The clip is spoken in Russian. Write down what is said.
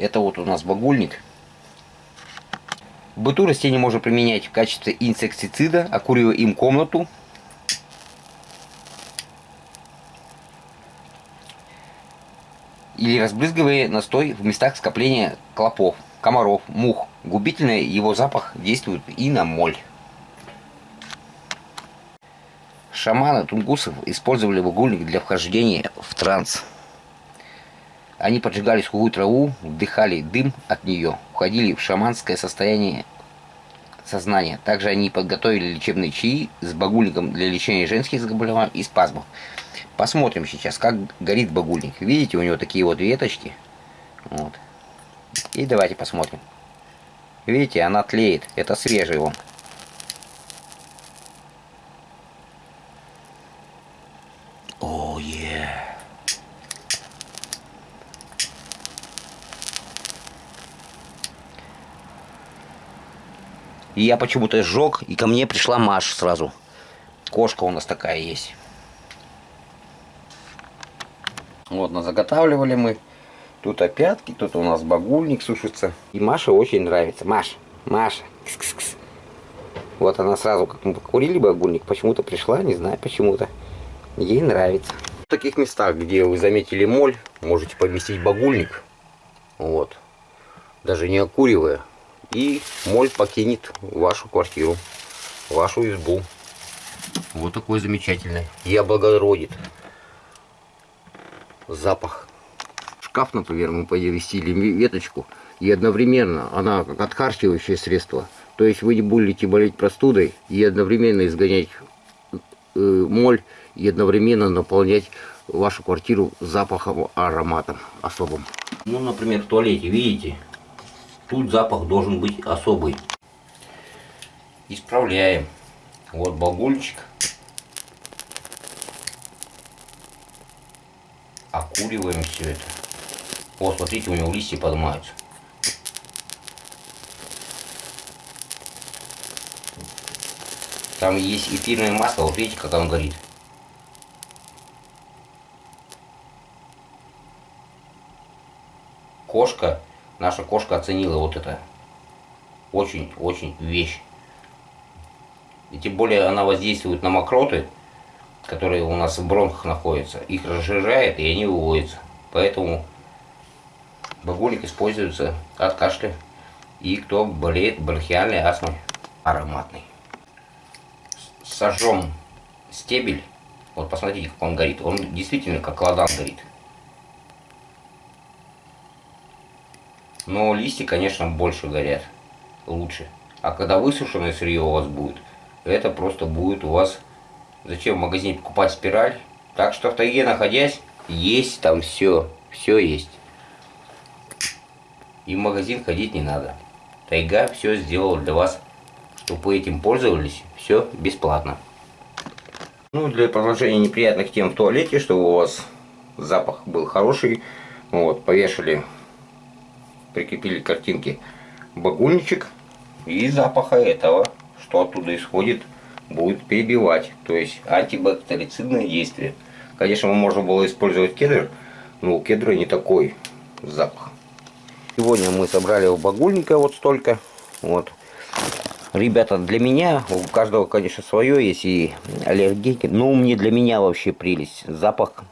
Это вот у нас багульник. В быту растение можно применять в качестве инсектицида, окуривая им комнату. Или разбрызгивая настой в местах скопления клопов, комаров, мух. Губительный его запах действует и на моль. Шаманы тунгусов использовали багульник для вхождения в транс. Они поджигали сухую траву, вдыхали дым от нее, уходили в шаманское состояние сознания. Также они подготовили лечебные чаи с багульником для лечения женских заболеваний и спазмов. Посмотрим сейчас, как горит багульник. Видите, у него такие вот веточки. Вот. И давайте посмотрим. Видите, она тлеет. Это свежий он. Oh, yeah. И я почему-то сжег, и ко мне пришла Маша сразу. Кошка у нас такая есть. Вот, нас заготавливали мы. Тут опятки, тут у нас багульник сушится. И Маше очень нравится. Маша, Маша, кс -кс -кс. Вот она сразу, как мы покурили багульник, почему-то пришла, не знаю почему-то. Ей нравится. В таких местах, где вы заметили моль, можете поместить багульник. Вот. Даже не окуривая. И моль покинет вашу квартиру, вашу избу. Вот такой замечательный. И облагородит. Запах. Шкаф, например, мы повесили веточку. И одновременно она как отхарчивающее средство. То есть вы не будете болеть простудой и одновременно изгонять э, моль и одновременно наполнять вашу квартиру запахом, ароматом особым. Ну, например, в туалете, видите, Тут запах должен быть особый. Исправляем. Вот багульчик. Окуриваем все это. Вот, смотрите, у него листья поднимаются. Там есть эфирное масло, вот видите, как оно горит. Кошка наша кошка оценила вот это очень-очень вещь. И тем более она воздействует на мокроты, которые у нас в бронхах находятся. Их разжижает и они выводятся. Поэтому багульник используется от кашля. И кто болеет бронхиальной астмой ароматный. Сожжем стебель. Вот посмотрите, как он горит. Он действительно как ладан горит. Но листья, конечно, больше горят. Лучше. А когда высушенное сырье у вас будет, это просто будет у вас... Зачем в магазине покупать спираль? Так что в тайге находясь, есть там все. Все есть. И в магазин ходить не надо. Тайга все сделала для вас, чтобы вы этим пользовались. Все бесплатно. Ну, для продолжения неприятных тем в туалете, чтобы у вас запах был хороший, вот, повешали прикрепили картинки багульничек и запаха этого, что оттуда исходит, будет перебивать. То есть антибактерицидное действие. Конечно, можно было использовать кедр, но у кедра не такой запах. Сегодня мы собрали у багульника вот столько. Вот. Ребята, для меня, у каждого, конечно, свое есть и аллергики, но мне для меня вообще прелесть. Запах